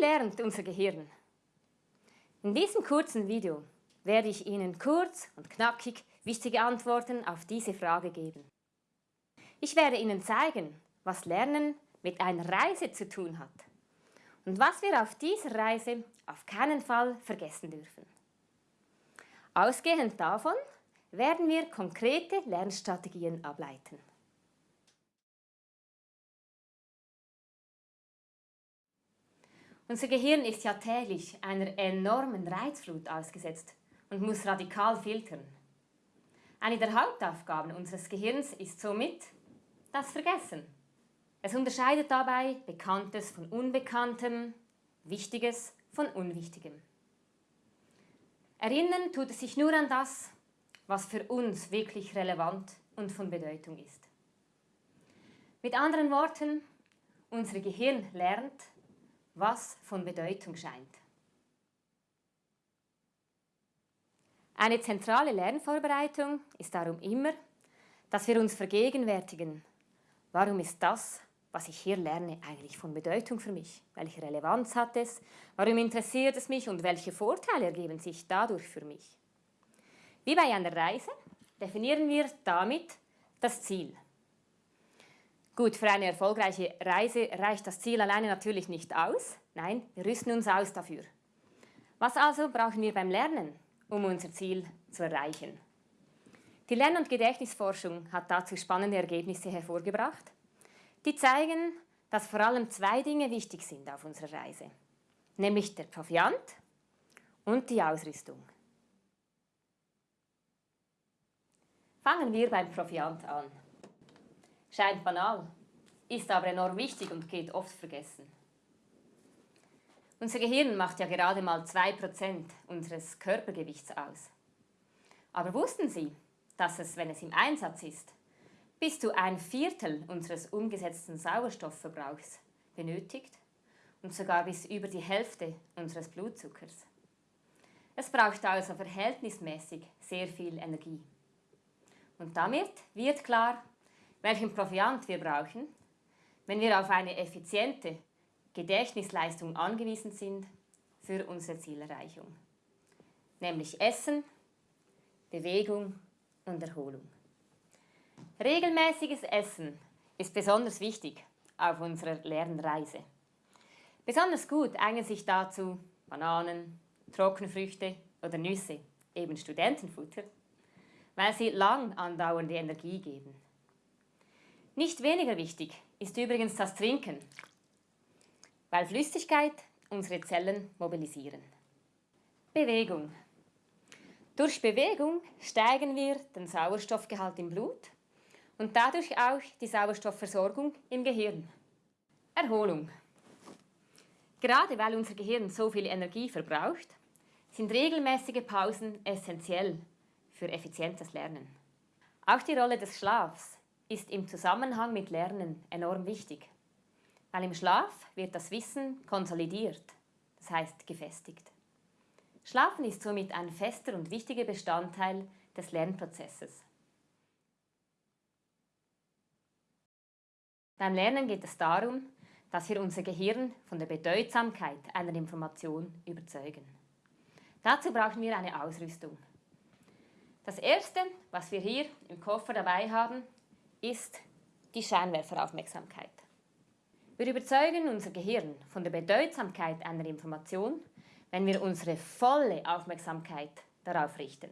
lernt unser Gehirn? In diesem kurzen Video werde ich Ihnen kurz und knackig wichtige Antworten auf diese Frage geben. Ich werde Ihnen zeigen, was Lernen mit einer Reise zu tun hat und was wir auf dieser Reise auf keinen Fall vergessen dürfen. Ausgehend davon werden wir konkrete Lernstrategien ableiten. Unser Gehirn ist ja täglich einer enormen Reizflut ausgesetzt und muss radikal filtern. Eine der Hauptaufgaben unseres Gehirns ist somit das Vergessen. Es unterscheidet dabei Bekanntes von Unbekanntem, Wichtiges von Unwichtigem. Erinnern tut es sich nur an das, was für uns wirklich relevant und von Bedeutung ist. Mit anderen Worten, unser Gehirn lernt, was von Bedeutung scheint. Eine zentrale Lernvorbereitung ist darum immer, dass wir uns vergegenwärtigen, warum ist das, was ich hier lerne, eigentlich von Bedeutung für mich? Welche Relevanz hat es? Warum interessiert es mich und welche Vorteile ergeben sich dadurch für mich? Wie bei einer Reise definieren wir damit das Ziel. Gut, für eine erfolgreiche Reise reicht das Ziel alleine natürlich nicht aus. Nein, wir rüsten uns aus dafür. Was also brauchen wir beim Lernen, um unser Ziel zu erreichen? Die Lern- und Gedächtnisforschung hat dazu spannende Ergebnisse hervorgebracht, die zeigen, dass vor allem zwei Dinge wichtig sind auf unserer Reise, nämlich der Proviant und die Ausrüstung. Fangen wir beim Proviant an. Scheint banal, ist aber enorm wichtig und geht oft vergessen. Unser Gehirn macht ja gerade mal 2% unseres Körpergewichts aus. Aber wussten Sie, dass es, wenn es im Einsatz ist, bis zu ein Viertel unseres umgesetzten Sauerstoffverbrauchs benötigt und sogar bis über die Hälfte unseres Blutzuckers? Es braucht also verhältnismäßig sehr viel Energie. Und damit wird klar, welchen Proviant wir brauchen, wenn wir auf eine effiziente Gedächtnisleistung angewiesen sind für unsere Zielerreichung. Nämlich Essen, Bewegung und Erholung. Regelmäßiges Essen ist besonders wichtig auf unserer Lernreise. Besonders gut eignen sich dazu Bananen, Trockenfrüchte oder Nüsse, eben Studentenfutter, weil sie lang andauernde Energie geben. Nicht weniger wichtig ist übrigens das Trinken, weil Flüssigkeit unsere Zellen mobilisieren. Bewegung. Durch Bewegung steigen wir den Sauerstoffgehalt im Blut und dadurch auch die Sauerstoffversorgung im Gehirn. Erholung. Gerade weil unser Gehirn so viel Energie verbraucht, sind regelmäßige Pausen essentiell für effizientes Lernen. Auch die Rolle des Schlafs ist im Zusammenhang mit Lernen enorm wichtig, weil im Schlaf wird das Wissen konsolidiert, das heißt gefestigt. Schlafen ist somit ein fester und wichtiger Bestandteil des Lernprozesses. Beim Lernen geht es darum, dass wir unser Gehirn von der Bedeutsamkeit einer Information überzeugen. Dazu brauchen wir eine Ausrüstung. Das erste, was wir hier im Koffer dabei haben, ist die Scheinwerferaufmerksamkeit. Wir überzeugen unser Gehirn von der Bedeutsamkeit einer Information, wenn wir unsere volle Aufmerksamkeit darauf richten.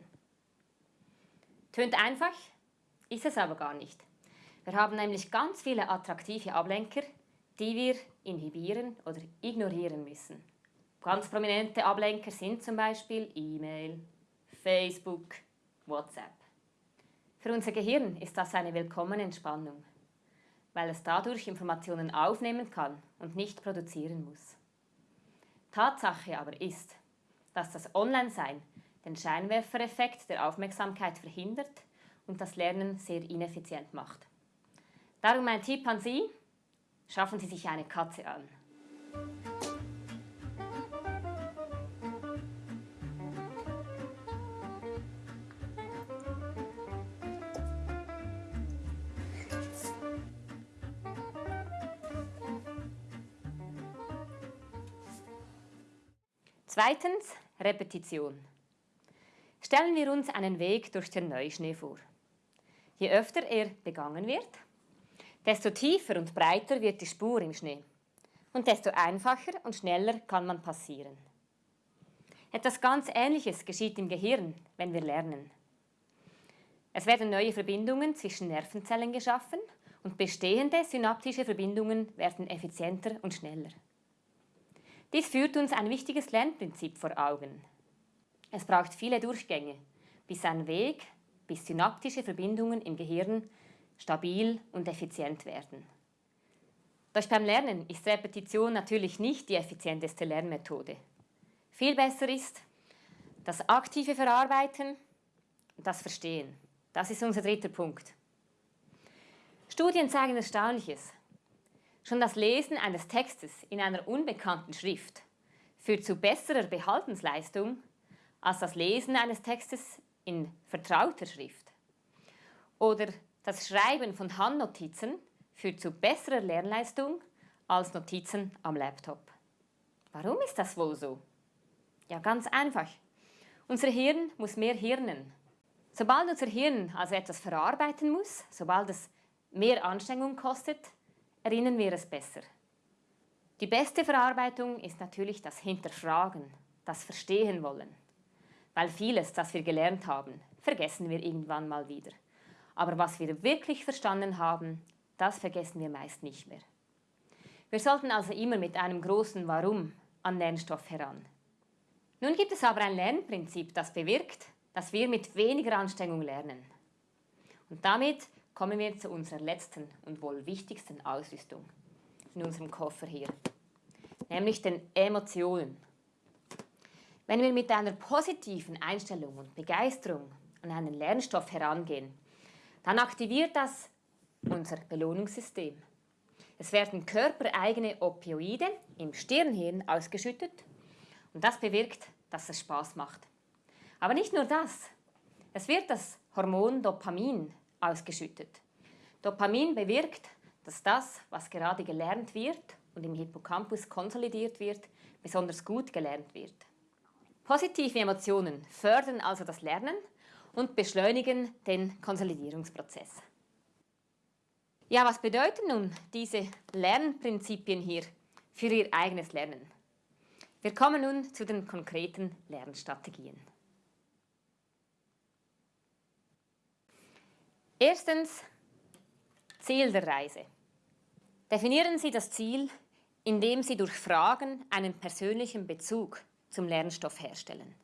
Tönt einfach, ist es aber gar nicht. Wir haben nämlich ganz viele attraktive Ablenker, die wir inhibieren oder ignorieren müssen. Ganz prominente Ablenker sind zum Beispiel E-Mail, Facebook, WhatsApp. Für unser Gehirn ist das eine willkommene Entspannung, weil es dadurch Informationen aufnehmen kann und nicht produzieren muss. Tatsache aber ist, dass das Online-Sein den Scheinwerfereffekt der Aufmerksamkeit verhindert und das Lernen sehr ineffizient macht. Darum mein Tipp an Sie, schaffen Sie sich eine Katze an. Zweitens Repetition. Stellen wir uns einen Weg durch den Neuschnee vor. Je öfter er begangen wird, desto tiefer und breiter wird die Spur im Schnee und desto einfacher und schneller kann man passieren. Etwas ganz Ähnliches geschieht im Gehirn, wenn wir lernen. Es werden neue Verbindungen zwischen Nervenzellen geschaffen und bestehende synaptische Verbindungen werden effizienter und schneller. Dies führt uns ein wichtiges Lernprinzip vor Augen. Es braucht viele Durchgänge, bis ein Weg, bis synaptische Verbindungen im Gehirn stabil und effizient werden. Doch beim Lernen ist Repetition natürlich nicht die effizienteste Lernmethode. Viel besser ist das aktive Verarbeiten und das Verstehen. Das ist unser dritter Punkt. Studien zeigen Erstaunliches. Schon das Lesen eines Textes in einer unbekannten Schrift führt zu besserer Behaltensleistung als das Lesen eines Textes in vertrauter Schrift. Oder das Schreiben von Handnotizen führt zu besserer Lernleistung als Notizen am Laptop. Warum ist das wohl so? Ja, ganz einfach. Unser Hirn muss mehr hirnen. Sobald unser Hirn also etwas verarbeiten muss, sobald es mehr Anstrengung kostet, erinnern wir es besser. Die beste Verarbeitung ist natürlich das Hinterfragen, das Verstehen wollen. Weil vieles, das wir gelernt haben, vergessen wir irgendwann mal wieder. Aber was wir wirklich verstanden haben, das vergessen wir meist nicht mehr. Wir sollten also immer mit einem großen Warum an Lernstoff heran. Nun gibt es aber ein Lernprinzip, das bewirkt, dass wir mit weniger Anstrengung lernen. Und damit kommen wir zu unserer letzten und wohl wichtigsten Ausrüstung in unserem Koffer hier, nämlich den Emotionen. Wenn wir mit einer positiven Einstellung und Begeisterung an einen Lernstoff herangehen, dann aktiviert das unser Belohnungssystem. Es werden körpereigene Opioide im Stirnhirn ausgeschüttet und das bewirkt, dass es Spaß macht. Aber nicht nur das. Es wird das Hormon Dopamin ausgeschüttet. Dopamin bewirkt, dass das, was gerade gelernt wird und im Hippocampus konsolidiert wird, besonders gut gelernt wird. Positive Emotionen fördern also das Lernen und beschleunigen den Konsolidierungsprozess. Ja, was bedeuten nun diese Lernprinzipien hier für Ihr eigenes Lernen? Wir kommen nun zu den konkreten Lernstrategien. Erstens, Ziel der Reise. Definieren Sie das Ziel, indem Sie durch Fragen einen persönlichen Bezug zum Lernstoff herstellen.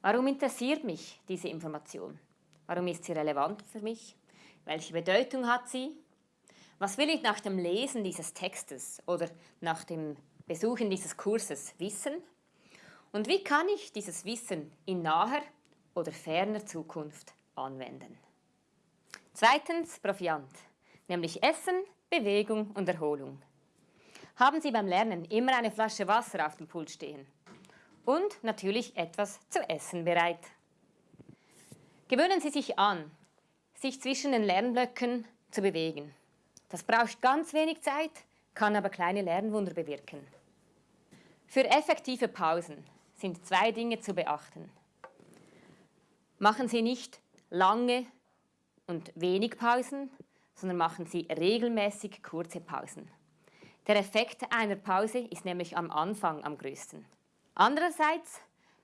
Warum interessiert mich diese Information? Warum ist sie relevant für mich? Welche Bedeutung hat sie? Was will ich nach dem Lesen dieses Textes oder nach dem Besuchen dieses Kurses wissen? Und wie kann ich dieses Wissen in naher oder ferner Zukunft anwenden? Zweitens Proviant, nämlich Essen, Bewegung und Erholung. Haben Sie beim Lernen immer eine Flasche Wasser auf dem Pult stehen und natürlich etwas zu essen bereit. Gewöhnen Sie sich an, sich zwischen den Lernblöcken zu bewegen. Das braucht ganz wenig Zeit, kann aber kleine Lernwunder bewirken. Für effektive Pausen sind zwei Dinge zu beachten. Machen Sie nicht lange und wenig Pausen, sondern machen Sie regelmäßig kurze Pausen. Der Effekt einer Pause ist nämlich am Anfang am größten. Andererseits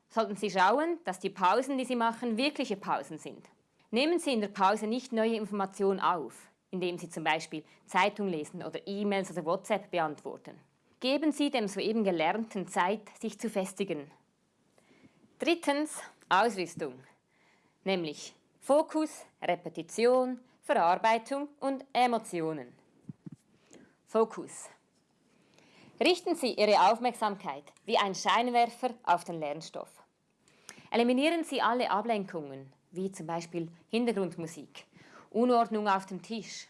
sollten Sie schauen, dass die Pausen, die Sie machen, wirkliche Pausen sind. Nehmen Sie in der Pause nicht neue Informationen auf, indem Sie zum Beispiel Zeitung lesen oder E-Mails oder WhatsApp beantworten. Geben Sie dem soeben Gelernten Zeit, sich zu festigen. Drittens, Ausrüstung, nämlich Fokus, Repetition, Verarbeitung und Emotionen. Fokus. Richten Sie Ihre Aufmerksamkeit wie ein Scheinwerfer auf den Lernstoff. Eliminieren Sie alle Ablenkungen, wie zum Beispiel Hintergrundmusik, Unordnung auf dem Tisch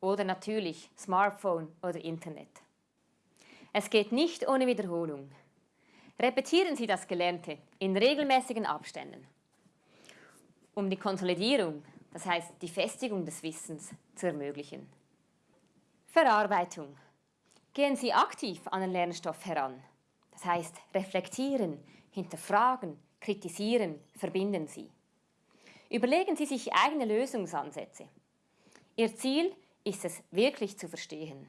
oder natürlich Smartphone oder Internet. Es geht nicht ohne Wiederholung. Repetieren Sie das Gelernte in regelmäßigen Abständen. Um die Konsolidierung, das heißt die Festigung des Wissens, zu ermöglichen. Verarbeitung. Gehen Sie aktiv an den Lernstoff heran. Das heißt, reflektieren, hinterfragen, kritisieren, verbinden Sie. Überlegen Sie sich eigene Lösungsansätze. Ihr Ziel ist es wirklich zu verstehen.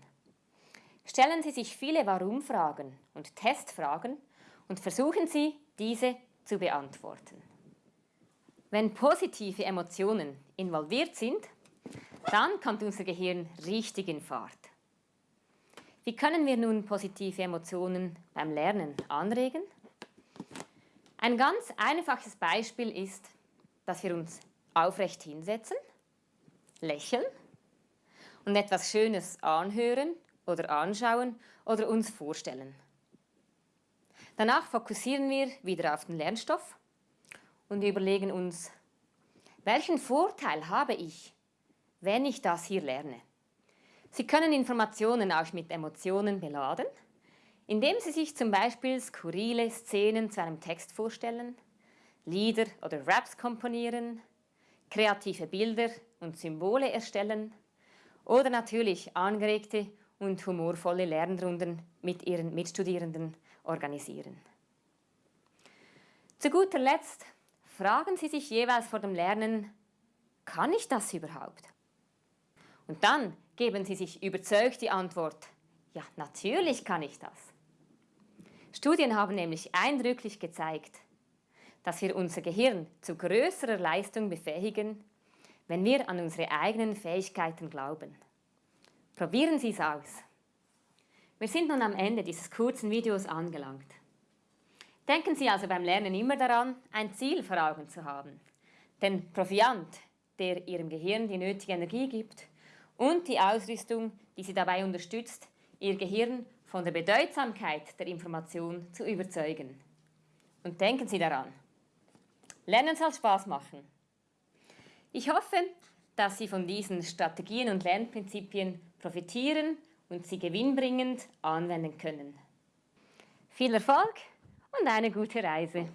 Stellen Sie sich viele Warum-Fragen und Testfragen und versuchen Sie, diese zu beantworten. Wenn positive Emotionen involviert sind, dann kommt unser Gehirn richtig in Fahrt. Wie können wir nun positive Emotionen beim Lernen anregen? Ein ganz einfaches Beispiel ist, dass wir uns aufrecht hinsetzen, lächeln und etwas Schönes anhören oder anschauen oder uns vorstellen. Danach fokussieren wir wieder auf den Lernstoff und überlegen uns, welchen Vorteil habe ich, wenn ich das hier lerne? Sie können Informationen auch mit Emotionen beladen, indem Sie sich zum Beispiel skurrile Szenen zu einem Text vorstellen, Lieder oder Raps komponieren, kreative Bilder und Symbole erstellen oder natürlich angeregte und humorvolle Lernrunden mit Ihren Mitstudierenden organisieren. Zu guter Letzt fragen Sie sich jeweils vor dem Lernen, kann ich das überhaupt? Und dann geben Sie sich überzeugt die Antwort, ja, natürlich kann ich das. Studien haben nämlich eindrücklich gezeigt, dass wir unser Gehirn zu größerer Leistung befähigen, wenn wir an unsere eigenen Fähigkeiten glauben. Probieren Sie es aus. Wir sind nun am Ende dieses kurzen Videos angelangt. Denken Sie also beim Lernen immer daran, ein Ziel vor Augen zu haben. Den Proviant, der Ihrem Gehirn die nötige Energie gibt und die Ausrüstung, die Sie dabei unterstützt, Ihr Gehirn von der Bedeutsamkeit der Information zu überzeugen. Und denken Sie daran, Lernen soll Spaß machen. Ich hoffe, dass Sie von diesen Strategien und Lernprinzipien profitieren und sie gewinnbringend anwenden können. Viel Erfolg und eine gute Reise!